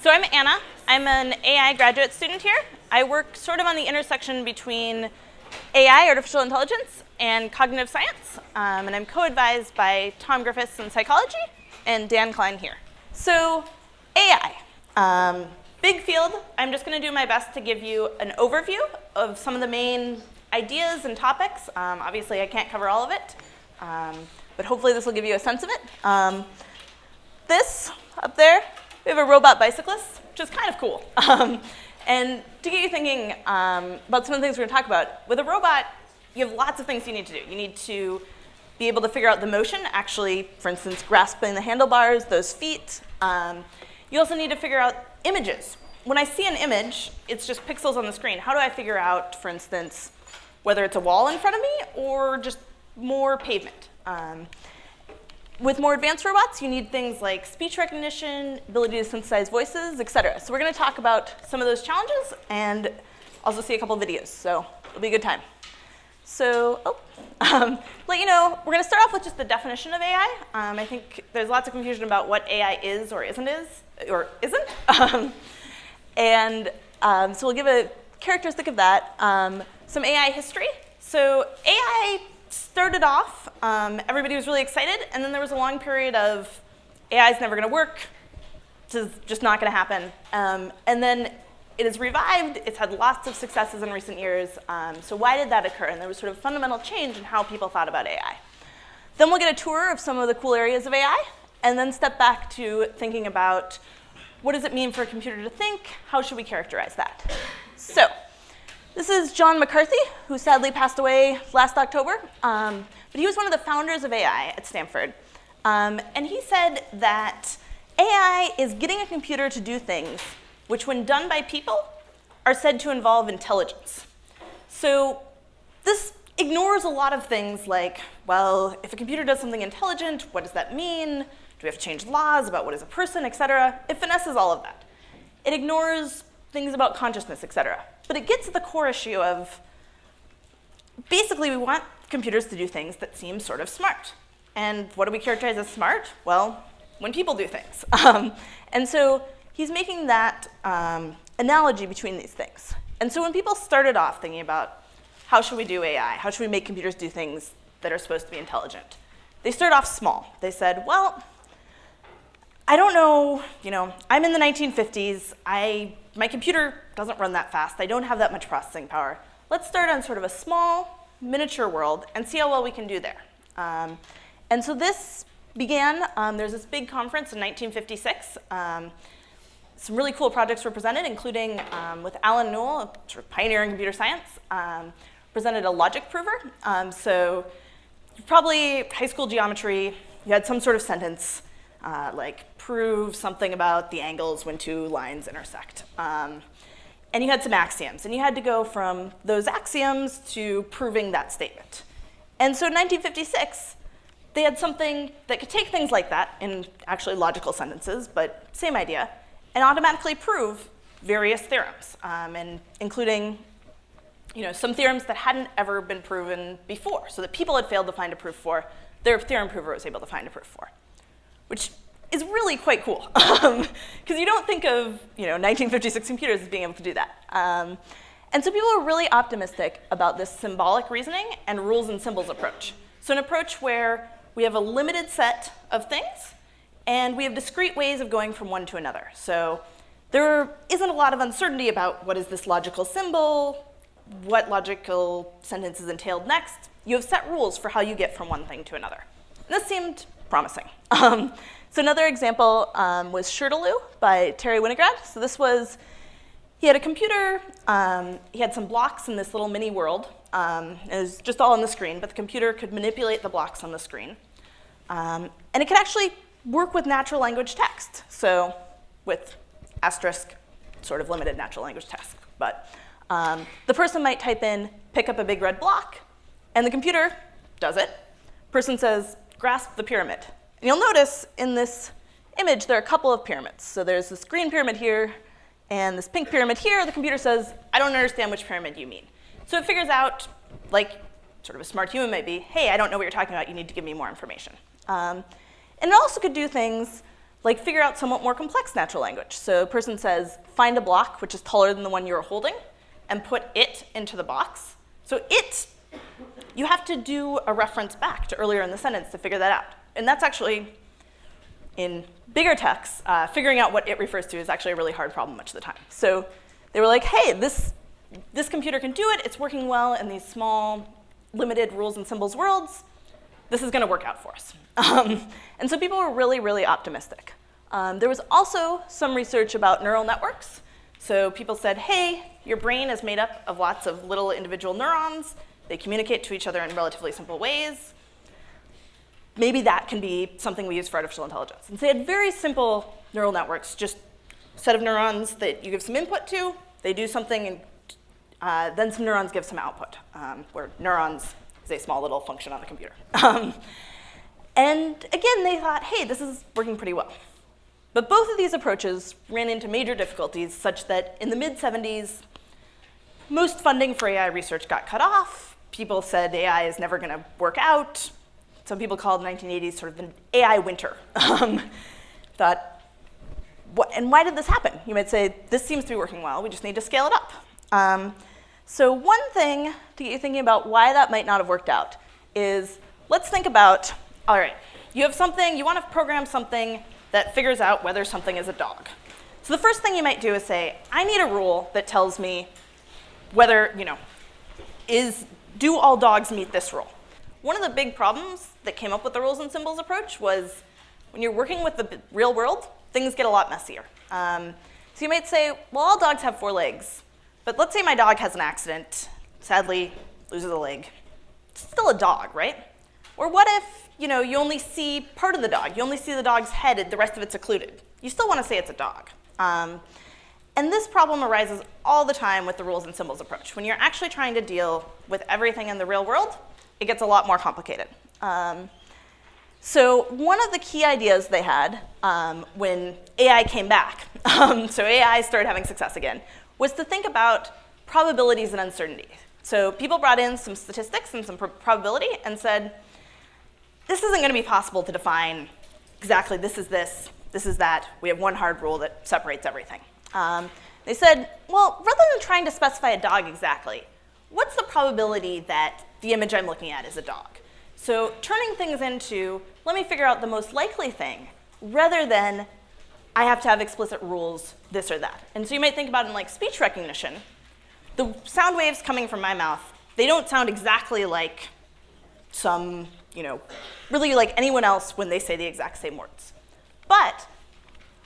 So I'm Anna. I'm an AI graduate student here. I work sort of on the intersection between AI, artificial intelligence, and cognitive science. Um, and I'm co-advised by Tom Griffiths in psychology and Dan Klein here. So AI, um, big field. I'm just going to do my best to give you an overview of some of the main ideas and topics. Um, obviously, I can't cover all of it, um, but hopefully this will give you a sense of it. Um, this up there, we have a robot bicyclist, which is kind of cool. Um, and to get you thinking um, about some of the things we're going to talk about, with a robot, you have lots of things you need to do. You need to be able to figure out the motion, actually, for instance, grasping the handlebars, those feet. Um, you also need to figure out images. When I see an image, it's just pixels on the screen. How do I figure out, for instance, whether it's a wall in front of me or just more pavement? Um, with more advanced robots, you need things like speech recognition, ability to synthesize voices, et cetera. So we're going to talk about some of those challenges and also see a couple videos. So it'll be a good time. So, oh, um, let you know, we're going to start off with just the definition of AI. Um, I think there's lots of confusion about what AI is or isn't is, or isn't. Um, and um, so we'll give a characteristic of that. Um, some AI history. So AI started off, um, everybody was really excited, and then there was a long period of AI is never going to work, this is just not going to happen. Um, and then it has revived, it's had lots of successes in recent years, um, so why did that occur? And there was sort of fundamental change in how people thought about AI. Then we'll get a tour of some of the cool areas of AI, and then step back to thinking about what does it mean for a computer to think, how should we characterize that? So, this is John McCarthy, who sadly passed away last October. Um, but he was one of the founders of AI at Stanford. Um, and he said that AI is getting a computer to do things which, when done by people, are said to involve intelligence. So this ignores a lot of things like, well, if a computer does something intelligent, what does that mean? Do we have to change laws about what is a person, et cetera? It finesses all of that. It ignores things about consciousness, et cetera. But it gets to the core issue of basically we want computers to do things that seem sort of smart. And what do we characterize as smart? Well, when people do things. Um, and so he's making that um, analogy between these things. And so when people started off thinking about how should we do AI, how should we make computers do things that are supposed to be intelligent, they started off small. They said, well, I don't know, you know, I'm in the 1950s. I, my computer doesn't run that fast. I don't have that much processing power. Let's start on sort of a small, miniature world and see how well we can do there. Um, and so this began, um, there's this big conference in 1956. Um, some really cool projects were presented, including um, with Allen Newell, a sort of pioneer in computer science, um, presented a logic prover. Um, so probably high school geometry, you had some sort of sentence, uh, like prove something about the angles when two lines intersect. Um, and you had some axioms, and you had to go from those axioms to proving that statement. And so in 1956, they had something that could take things like that in actually logical sentences, but same idea, and automatically prove various theorems, um, and including you know, some theorems that hadn't ever been proven before, so that people had failed to find a proof for, their theorem prover was able to find a proof for, which is really quite cool because um, you don't think of you know 1956 computers as being able to do that. Um, and so people are really optimistic about this symbolic reasoning and rules and symbols approach. So an approach where we have a limited set of things and we have discrete ways of going from one to another. So there isn't a lot of uncertainty about what is this logical symbol, what logical sentence is entailed next. You have set rules for how you get from one thing to another. And this seemed promising. Um, so another example um, was SHRDLU by Terry Winograd. So this was, he had a computer, um, he had some blocks in this little mini world. Um, it was just all on the screen, but the computer could manipulate the blocks on the screen. Um, and it could actually work with natural language text. So with asterisk, sort of limited natural language text. But um, the person might type in, pick up a big red block, and the computer does it. Person says, grasp the pyramid. And you'll notice in this image there are a couple of pyramids. So there's this green pyramid here and this pink pyramid here. The computer says, I don't understand which pyramid you mean. So it figures out, like sort of a smart human might be, hey, I don't know what you're talking about. You need to give me more information. Um, and it also could do things like figure out somewhat more complex natural language. So a person says, find a block which is taller than the one you're holding, and put it into the box. So it, you have to do a reference back to earlier in the sentence to figure that out. And that's actually, in bigger texts, uh, figuring out what it refers to is actually a really hard problem much of the time. So they were like, hey, this, this computer can do it. It's working well in these small, limited rules and symbols worlds. This is going to work out for us. Um, and so people were really, really optimistic. Um, there was also some research about neural networks. So people said, hey, your brain is made up of lots of little individual neurons. They communicate to each other in relatively simple ways. Maybe that can be something we use for artificial intelligence. And so they had very simple neural networks, just a set of neurons that you give some input to, they do something, and uh, then some neurons give some output, um, where neurons is a small little function on the computer. Um, and again, they thought, hey, this is working pretty well. But both of these approaches ran into major difficulties such that in the mid-70s, most funding for AI research got cut off. People said AI is never going to work out. Some people called the 1980s sort of an AI winter. Um, thought, what, and why did this happen? You might say, this seems to be working well. We just need to scale it up. Um, so one thing to get you thinking about why that might not have worked out is let's think about, all right, you have something, you want to program something that figures out whether something is a dog. So the first thing you might do is say, I need a rule that tells me whether, you know, is, do all dogs meet this rule? One of the big problems that came up with the rules and symbols approach was when you're working with the real world, things get a lot messier. Um, so you might say, well, all dogs have four legs. But let's say my dog has an accident, sadly loses a leg. It's still a dog, right? Or what if you know you only see part of the dog? You only see the dog's head, the rest of it's occluded. You still want to say it's a dog. Um, and this problem arises all the time with the rules and symbols approach. When you're actually trying to deal with everything in the real world, it gets a lot more complicated. Um, so one of the key ideas they had um, when AI came back, um, so AI started having success again, was to think about probabilities and uncertainty. So people brought in some statistics and some pr probability and said, this isn't going to be possible to define exactly this is this, this is that. We have one hard rule that separates everything. Um, they said, well, rather than trying to specify a dog exactly, what's the probability that the image I'm looking at is a dog? So turning things into, let me figure out the most likely thing, rather than I have to have explicit rules, this or that. And so you might think about in like speech recognition. The sound waves coming from my mouth, they don't sound exactly like some, you know, really like anyone else when they say the exact same words. But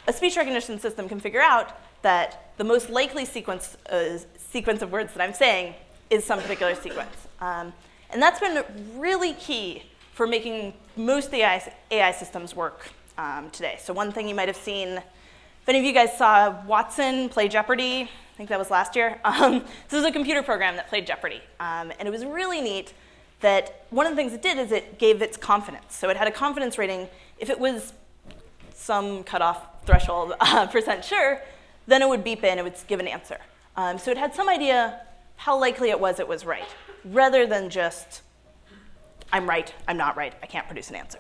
a speech recognition system can figure out that the most likely sequence, uh, sequence of words that I'm saying is some particular sequence. Um, and that's been really key for making most AI, AI systems work um, today. So one thing you might have seen, if any of you guys saw Watson play Jeopardy, I think that was last year. Um, this is a computer program that played Jeopardy. Um, and it was really neat that one of the things it did is it gave its confidence. So it had a confidence rating. If it was some cutoff threshold uh, percent sure, then it would beep in, it would give an answer. Um, so it had some idea how likely it was it was right, rather than just, I'm right, I'm not right, I can't produce an answer.